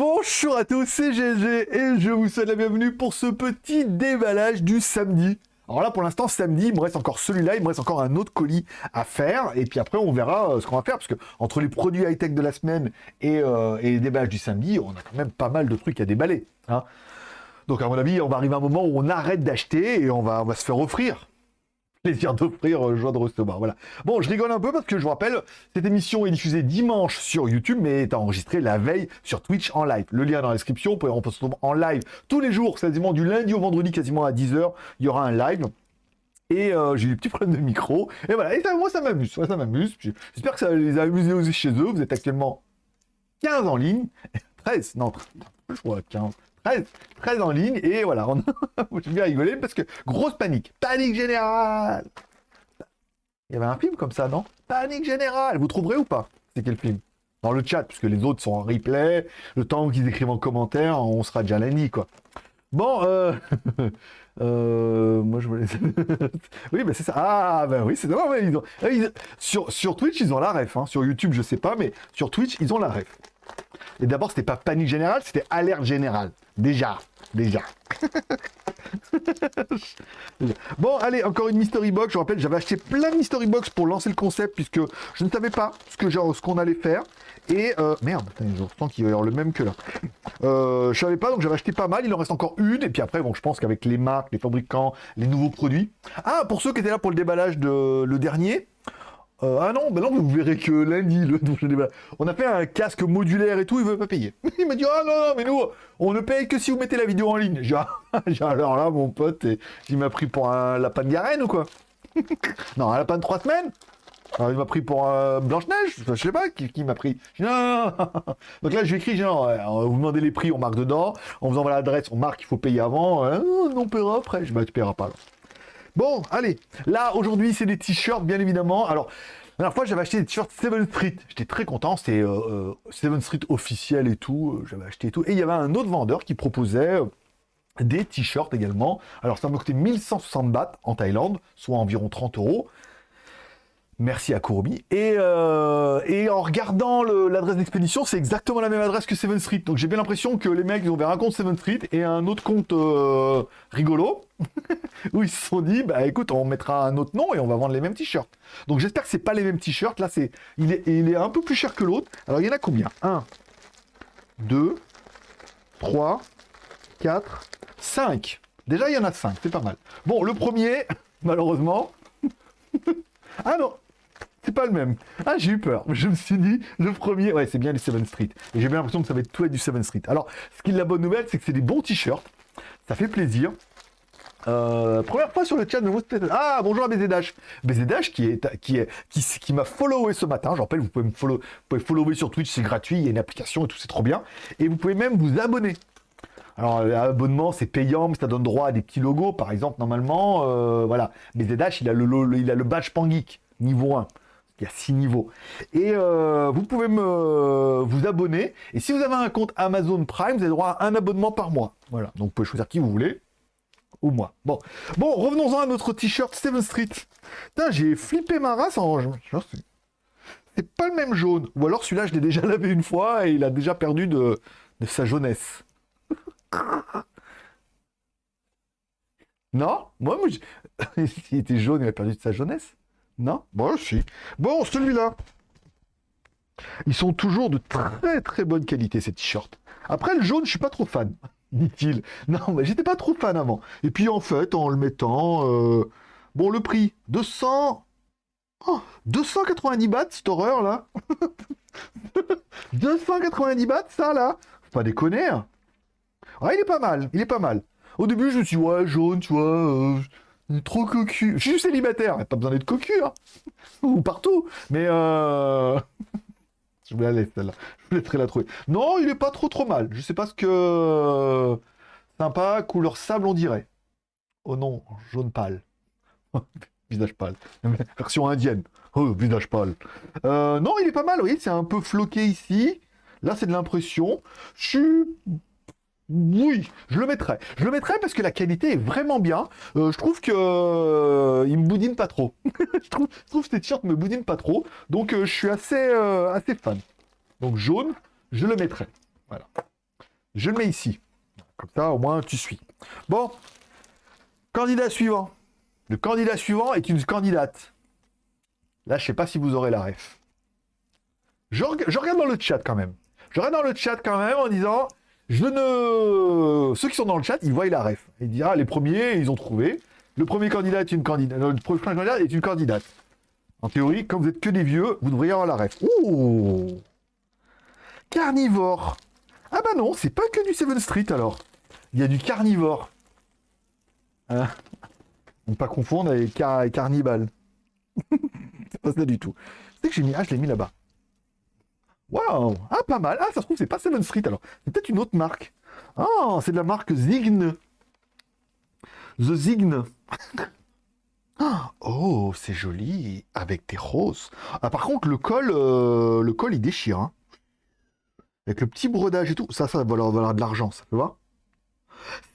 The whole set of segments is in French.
Bonjour à tous, c'est GG et je vous souhaite la bienvenue pour ce petit déballage du samedi. Alors là, pour l'instant, samedi, il me reste encore celui-là, il me reste encore un autre colis à faire, et puis après, on verra euh, ce qu'on va faire, parce que entre les produits high-tech de la semaine et, euh, et les déballages du samedi, on a quand même pas mal de trucs à déballer. Hein. Donc à mon avis, on va arriver à un moment où on arrête d'acheter et on va se faire offrir plaisir d'offrir euh, joie de recevoir. Voilà. Bon, je rigole un peu parce que je vous rappelle, cette émission est diffusée dimanche sur YouTube, mais est enregistrée la veille sur Twitch en live. Le lien dans la description, vous pouvez en en live tous les jours, quasiment du lundi au vendredi, quasiment à 10h, il y aura un live. Et euh, j'ai eu des petits problèmes de micro. Et voilà, et ça, moi ça m'amuse, ça m'amuse. J'espère que ça les a amusés aussi chez eux. Vous êtes actuellement 15 en ligne. 13, non, je crois 15. 13, 13 en ligne, et voilà, on j'ai bien rigolé parce que grosse panique, panique générale Il y avait un film comme ça, non? Panique générale, vous trouverez ou pas? C'est quel film? Dans le chat, puisque les autres sont en replay, le temps qu'ils écrivent en commentaire, on sera déjà lundi, quoi. Bon, euh... euh... moi je voulais... oui, mais c'est ça. Ah, ben oui, c'est ils Sur, sur Twitch, ils ont la ref. Hein. Sur YouTube, je sais pas, mais sur Twitch, ils ont la ref. Et d'abord, c'était pas panique générale, c'était alerte générale. Déjà, déjà. bon, allez, encore une Mystery Box. Je rappelle, j'avais acheté plein de Mystery Box pour lancer le concept, puisque je ne savais pas ce que ce qu'on allait faire. Et, euh, merde, je sens qu'il va y avoir le même que là. Euh, je savais pas, donc j'avais acheté pas mal. Il en reste encore une. Et puis après, bon, je pense qu'avec les marques, les fabricants, les nouveaux produits. Ah, pour ceux qui étaient là pour le déballage de le dernier, euh, ah non, ben non, vous verrez que lundi, le, on a fait un casque modulaire et tout, il veut pas payer. il m'a dit, ah non, non, mais nous, on ne paye que si vous mettez la vidéo en ligne. J'ai alors là, mon pote, il m'a pris pour un lapin de Garenne ou quoi? Non, un lapin de trois semaines il m'a pris pour un Blanche-Neige, je sais pas, qui, m'a pris. non, non. Donc là, je lui écrit, non, vous demandez les prix, on marque dedans, on vous envoie l'adresse, on marque, il faut payer avant, hein, on paiera après. Je tu paieras pas. Bon, allez, là, aujourd'hui, c'est des t-shirts, bien évidemment. Alors, la dernière fois, j'avais acheté des t-shirts Seven Street. J'étais très content, c'était euh, euh, Seven Street officiel et tout. Euh, j'avais acheté et tout. Et il y avait un autre vendeur qui proposait des t-shirts également. Alors, ça m'a coûté 1160 bahts en Thaïlande, soit environ 30 euros. Merci à Kurobi. Et, et en regardant l'adresse d'expédition, c'est exactement la même adresse que Seven Street. Donc j'ai bien l'impression que les mecs, ils ont ouvert un compte Seven Street et un autre compte rigolo. où ils se sont dit, bah écoute, on mettra un autre nom et on va vendre les mêmes t-shirts. Donc j'espère que c'est pas les mêmes t-shirts. Là, c'est il, est, il est un peu plus cher que l'autre. Alors il y en a combien? 1, 2, 3, 4, 5. Déjà, il y en a 5, c'est pas mal. Bon, le premier, malheureusement... ah non pas le même. Ah, j'ai eu peur. Je me suis dit, le premier, ouais, c'est bien les 7 Street. Et j'ai bien l'impression que ça va être tout être du 7 Street. Alors, ce qui est la bonne nouvelle, c'est que c'est des bons t-shirts. Ça fait plaisir. Euh, première fois sur le chat de Ah, bonjour à BZH. BZH qui est qui est qui, m'a followé ce matin. Je rappelle, vous pouvez me follow, vous pouvez follower sur Twitch, c'est gratuit, il y a une application et tout, c'est trop bien. Et vous pouvez même vous abonner. Alors l'abonnement c'est payant, mais ça donne droit à des petits logos, par exemple normalement, euh, voilà. BZH il a le, il a le badge Pangeek niveau 1. Il y a 6 niveaux. Et euh, vous pouvez me vous abonner. Et si vous avez un compte Amazon Prime, vous avez droit à un abonnement par mois. Voilà. Donc vous pouvez choisir qui vous voulez ou moi. Bon, bon revenons-en à notre t-shirt Seven Street. Putain, j'ai flippé ma race en... C'est pas le même jaune. Ou alors celui-là, je l'ai déjà lavé une fois et il a déjà perdu de, sa jeunesse. non? Moi, moi il était jaune, il a perdu de sa jeunesse Non Moi aussi. Bon, celui-là. Ils sont toujours de très très bonne qualité, ces t-shirts. Après, le jaune, je suis pas trop fan dit-il. Non, mais j'étais pas trop fan avant. Et puis en fait, en le mettant... Euh, bon, le prix, 200... 290 bahts, cette horreur, là 290 bahts, ça, là pas déconner hein. Ah, il est pas mal, il est pas mal. Au début, je me suis dit, ouais, jaune, tu vois... Euh, trop cocu. Je suis célibataire, pas besoin d'être cocu, hein. Ou partout. Mais euh... Je vais aller celle-là. Je laisserai la trouver. Non, il est pas trop trop mal. Je sais pas ce que... Sympa, couleur sable on dirait. Oh non, jaune pâle. visage pâle. Version indienne. Oh, visage pâle. Euh, non, il est pas mal, vous voyez, c'est un peu floqué ici. Là, c'est de l'impression. Je suis oui, je le mettrai. Je le mettrai parce que la qualité est vraiment bien. Euh, je trouve que euh, il me boudine pas trop. je, trouve, je que ces t-shirts me boudinent pas trop. Donc euh, je suis assez, assez fan. Donc jaune, je le mettrai. Voilà. Je le mets ici. Comme ça, au moins, tu suis. Bon. Candidat suivant. Le candidat suivant est une candidate. Là, je sais pas si vous aurez la ref. Je, regarde dans le chat quand même. Je regarde dans le chat quand même en disant, je ne... Ceux qui sont dans le chat, ils voient la ref. Ils disent, ah, les premiers, ils ont trouvé. Le premier candidat est une candidate. Le premier candidat est une candidate. En théorie, comme vous êtes que des vieux, vous devriez avoir la ref. Ouh Carnivore. Ah bah non, c'est pas que du 7 Street alors. Il y a du carnivore. Hein ne pas confondre avec car c'est pas ça du tout. C'est que j'ai mis... Ah, je l'ai mis là-bas. Waouh Ah, pas mal. Ah, ça se trouve, c'est pas 7 Street alors. C'est peut-être une autre marque. Ah, c'est de la marque Zigne. The Zigne. oh, c'est joli. Avec des roses. Ah, par contre, le col, euh, le col, il déchire. Hein. Avec le petit brodage et tout. Ça, ça va valoir, de l'argent, ça, tu vois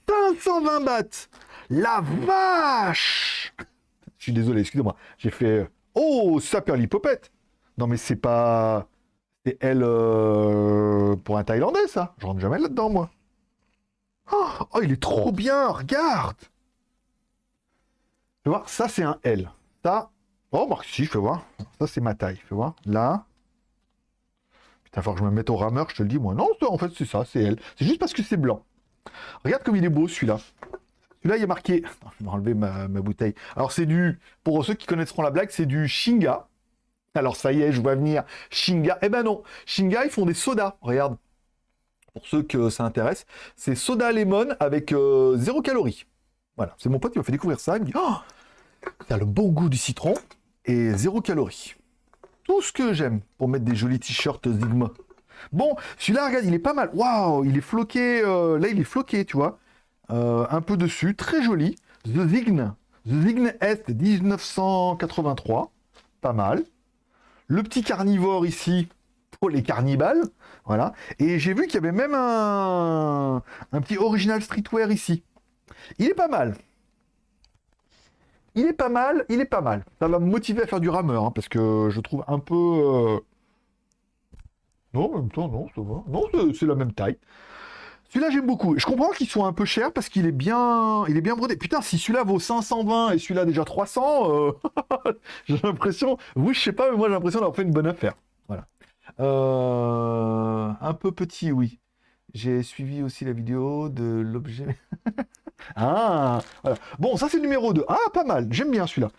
520 bahts La vache Je suis désolé, excusez-moi. J'ai fait... Oh, ça perd l'hypopète Non, mais c'est pas... C'est elle euh, pour un Thaïlandais, ça. Je rentre jamais là-dedans, moi. Oh, oh, il est trop bien, regarde Fais voir, ça, c'est un L. Ça... Oh, Marc, si, fais voir. Ça, c'est ma taille, fais voir. Là... Putain, faut que je me mette au rameur, je te le dis, moi. Non, en fait, c'est ça, c'est elle. C'est juste parce que c'est blanc. Regarde comme il est beau, celui-là. Celui-là, il a marqué... je vais enlever ma, ma bouteille. Alors, c'est du... Pour ceux qui connaîtront la blague, c'est du Shinga. Alors ça y est, je vois venir Shinga. Eh ben non, Shinga, ils font des sodas. Regarde, pour ceux que ça intéresse, c'est soda lemon avec euh, zéro calorie. Voilà, c'est mon pote qui m'a fait découvrir ça. Il me dit, oh, a le bon goût du citron et zéro calorie. Tout ce que j'aime pour mettre des jolis t-shirts Zigma. Bon, celui-là, regarde, il est pas mal. Waouh, il est floqué. Euh, là, il est floqué, tu vois. Euh, un peu dessus, très joli. The Zign. The Zign Est 1983. Pas mal le petit carnivore ici pour les carnivales. Voilà. Et j'ai vu qu'il y avait même un, un petit original streetwear ici. Il est pas mal. Il est pas mal, il est pas mal. Ça va me motiver à faire du rameur, hein, parce que je trouve un peu... Euh, non, en même temps, non, ça va. Non, c'est la même taille. Celui-là, j'aime beaucoup. Je comprends qu'il soit un peu cher parce qu'il est bien il est bien brodé. Putain, si celui-là vaut 520 et celui-là déjà 300, euh, j'ai l'impression... Oui, je sais pas, mais moi j'ai l'impression d'avoir fait une bonne affaire. Voilà. Euh, un peu petit, oui. J'ai suivi aussi la vidéo de l'objet... ah. Bon, ça c'est le numéro 2. Ah, pas mal. J'aime bien celui-là.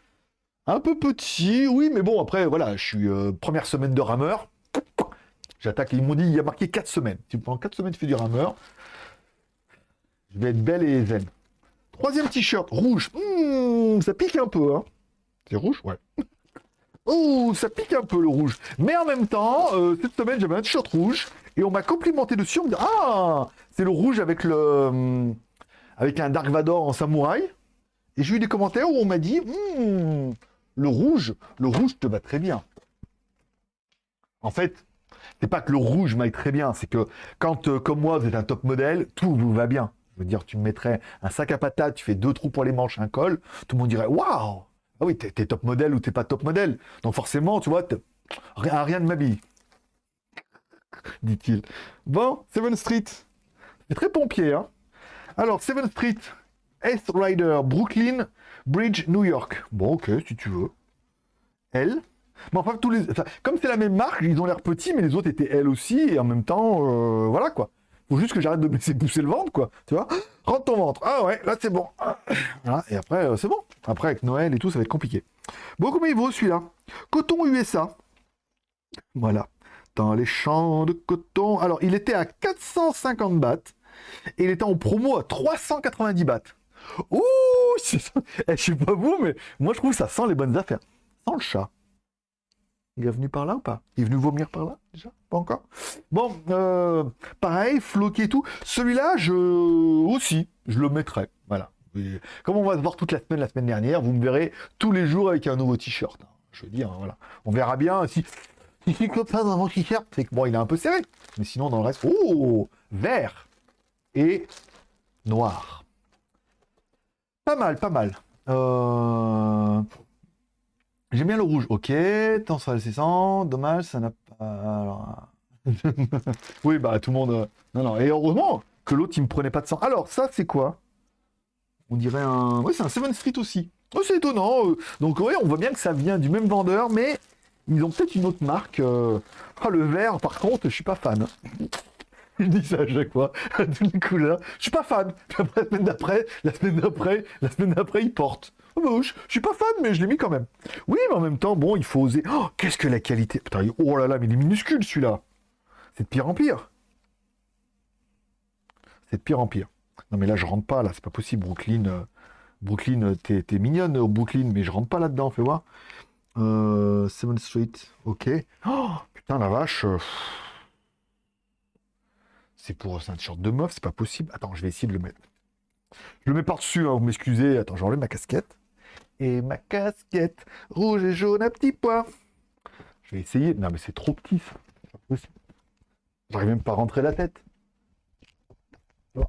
Un peu petit, oui, mais bon, après, voilà, je suis euh, première semaine de rameur. J'attaque, ils m'ont dit, il y a marqué 4 semaines. Si pendant 4 semaines tu fais du rameur, je vais être belle et zen. Troisième t-shirt, rouge. Hmm, ça pique un peu, hein. C'est rouge? Ouais. Oh, ça pique un peu le rouge. Mais en même temps, euh, cette semaine, j'avais un t-shirt rouge et on m'a complimenté dessus. On me dit Ah, c'est le rouge avec le hmm, avec un Dark Vador en samouraï. Et j'ai eu des commentaires où on m'a dit hmm, le rouge, le rouge te va très bien. En fait, c'est pas que le rouge m'aille très bien, c'est que quand, euh, comme moi, vous êtes un top modèle, tout vous va bien. Je veux dire, tu me mettrais un sac à patates, tu fais deux trous pour les manches, un col, tout le monde dirait Waouh Ah oui, t'es top modèle ou t'es pas top modèle. Donc forcément, tu vois, rien, rien ne m'habille. Dit-il. Bon, Seven Street. C'est très pompier, hein. Alors, Seven Street, S Rider, Brooklyn, Bridge, New York. Bon, ok, si tu veux. L. Mais enfin, tous les... comme c'est la même marque, ils ont l'air petits, mais les autres étaient L aussi, et en même temps, euh, voilà quoi. Faut juste que j'arrête de me laisser pousser le ventre, quoi. Tu vois Rentre ton ventre. Ah ouais, là c'est bon. Et après, euh, c'est bon. Après, avec Noël et tout, ça va être compliqué. Bon, combien il vaut celui-là? Coton USA. Voilà. Dans les champs de coton. Alors, il était à 450 bahts. Et il était en promo à 390 bahts. Ouh eh, Je sais pas vous, mais moi je trouve ça sent les bonnes affaires. Sans le chat. Il est venu par là ou pas? Il est venu vomir par là déjà? Pas encore? Bon, euh, pareil, floqué et tout. Celui-là, je aussi, je le mettrai. Voilà. comme on va se voir toute la semaine, la semaine dernière, vous me verrez tous les jours avec un nouveau t-shirt. Hein. Je veux dire, voilà. On verra bien si... Si ça dans mon t-shirt, c'est que bon, il est un peu serré. Mais sinon, dans le reste, oh Vert et noir. Pas mal, pas mal. Euh... J'aime bien le rouge. Ok, temps sur le 600. Dommage, ça n'a pas... Alors... oui, bah tout le monde... euh, Non, non, et heureusement que l'autre, il me prenait pas de sang. Alors, ça, c'est quoi? On dirait un... Oui, c'est un 7 Street aussi. Oh, c'est étonnant. euh. Donc, oui, on voit bien que ça vient du même vendeur, mais ils ont peut-être une autre marque. euh. Ah, le vert, par contre, je suis pas fan. Je dis ça à chaque fois, couleurs. Je suis pas fan. La semaine d'après, la semaine d'après, la semaine d'après, ils portent. Oh, bah, je, suis pas fan, mais je l'ai mis quand même. Oui, mais en même temps, bon, il faut oser. Oh, qu'est-ce que la qualité. Putain, oh là là, mais il est minuscule celui-là. C'est de pire en pire. C'est de pire en pire. Non, mais là, je rentre pas, là, c'est pas possible. Brooklyn, euh, Brooklyn, euh, t'es mignonne, euh, Brooklyn, mais je rentre pas là-dedans, fais voir. Euh, 7 Street, ok. Oh, putain, la vache. C'est pour un t-shirt de meuf, c'est pas possible. Attends, je vais essayer de le mettre. Je le mets par-dessus, hein, vous m'excusez. Attends, j'enlève ma casquette. Et ma casquette, rouge et jaune à petits pois. Je vais essayer. Non, mais c'est trop petit, ça. J'arrive même pas à rentrer la tête. Oh.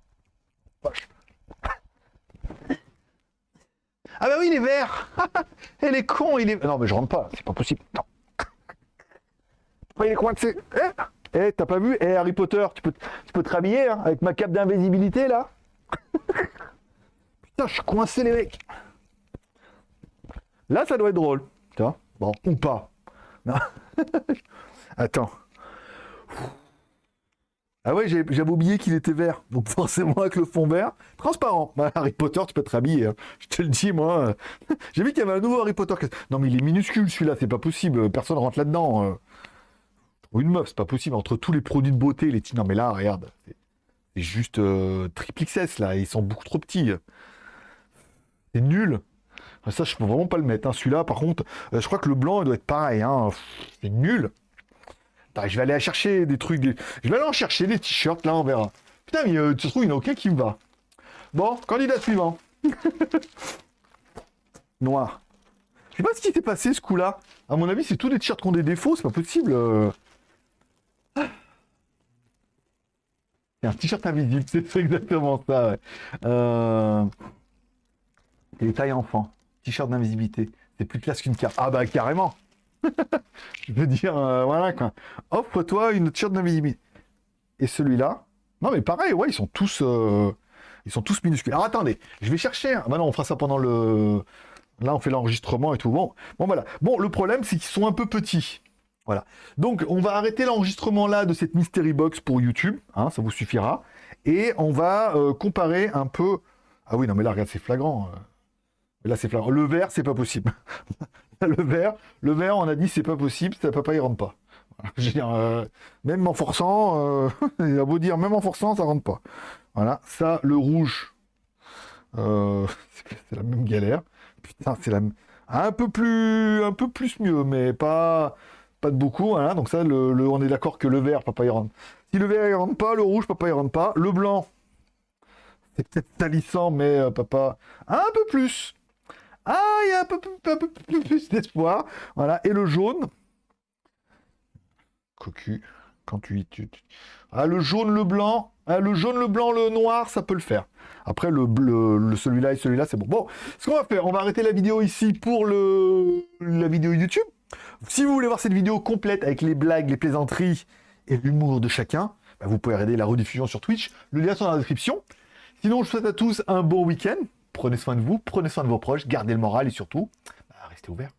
Ah bah oui, il est vert Elle est con, il est... Non, mais je rentre pas, c'est pas possible. Non. Il est coincé. Eh Eh, t'as pas vu? Eh, Harry Potter, tu peux, tu peux te rhabiller hein, avec ma cape d'invisibilité, là Putain, je suis coincé, les mecs. Là, ça doit être drôle. Tu vois Bon, ou pas. Attends. Ah ouais, j'avais oublié qu'il était vert. Donc forcément, avec le fond vert, transparent. Bah, Harry Potter, tu peux te rhabiller. hein. Je te le dis, moi. J'ai vu qu'il y avait un nouveau Harry Potter. Non, mais il est minuscule, celui-là. C'est pas possible. Personne rentre là-dedans. euh. Une meuf, c'est pas possible. Entre tous les produits de beauté, les. Non, mais là, regarde. C'est juste euh, triple XS, là. Ils sont beaucoup trop petits. C'est nul. Ah, Ça, je peux vraiment pas le mettre. hein. Celui-là, par contre, euh, je crois que le blanc, il doit être pareil. hein. C'est nul. Je vais aller chercher des trucs. Je vais aller en chercher des t-shirts, là, on verra. Putain, mais euh, tu trouves, il n'y en a aucun qui me va. Bon, candidat suivant. Noir. Je sais pas ce qui s'est passé ce coup-là. À mon avis, c'est tous des t-shirts qui ont des défauts, c'est pas possible. euh. Un t-shirt invisible, c'est exactement ça. ouais. Euh... Les tailles enfants. T-shirt d'invisibilité. C'est plus classe qu'une carte. Ah bah carrément. Je veux dire, euh, voilà quoi. Offre-toi une t-shirt d'invisibilité. Et celui-là. Non mais pareil, ouais, ils sont tous. euh, Ils sont tous minuscules. Alors attendez, je vais chercher. un- Bah on fera ça pendant le. Là, on fait l'enregistrement et tout. Bon, bon voilà. Bon, le problème, c'est qu'ils sont un peu petits. Voilà. Donc, on va arrêter l'enregistrement là de cette Mystery Box pour YouTube. hein, ça vous suffira. Et on va euh, comparer un peu. Ah oui, non, mais là, regarde, c'est flagrant. Là, c'est flagrant. Le vert, c'est pas possible. le vert, le vert, on a dit, c'est pas possible. Ça papa, il rentre pas. Euh, même en forçant, euh, il a beau dire, même en forçant, ça rentre pas. Voilà. Ça, le rouge, euh, c'est la même galère. Putain, c'est la un peu plus, un peu plus mieux, mais pas, pas de beaucoup. Voilà. Donc ça, le, on est d'accord que le vert, papa, il rentre. Si le vert, il rentre pas, le rouge, papa, il rentre pas. Le blanc, c'est peut-être salissant, mais papa, un peu plus. Ah, il y a un peu, plus- d'espoir. Voilà. Et le jaune, cocu, quand tu, tu, tu- Ah, le jaune, le blanc, ah, le jaune, le blanc, le noir, ça peut le faire. Après, le bleu, le, celui-là et celui-là, c'est bon. Bon, ce qu'on va faire, on va arrêter la vidéo ici pour le, la vidéo YouTube. Si vous voulez voir cette vidéo complète avec les blagues, les plaisanteries et l'humour de chacun, bah, vous pouvez regarder la rediffusion sur Twitch. Le lien est dans la description. Sinon, je vous souhaite à tous un bon week-end. Prenez soin de vous, prenez soin de vos proches, gardez le moral et surtout, bah, restez ouverts.